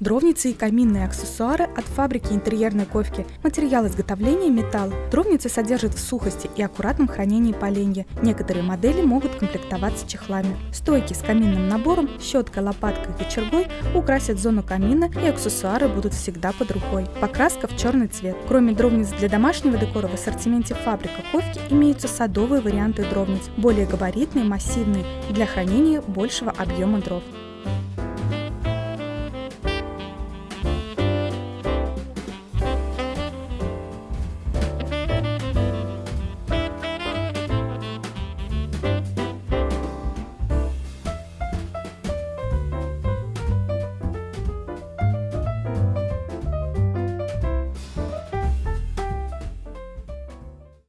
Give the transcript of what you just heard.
Дровницы и каминные аксессуары от фабрики интерьерной ковки. Материал изготовления – металл. Дровницы содержат в сухости и аккуратном хранении поленья. Некоторые модели могут комплектоваться чехлами. Стойки с каминным набором, щеткой, лопаткой и кочергой украсят зону камина и аксессуары будут всегда под рукой. Покраска в черный цвет. Кроме дровниц для домашнего декора в ассортименте фабрика ковки имеются садовые варианты дровниц, более габаритные, массивные, для хранения большего объема дров.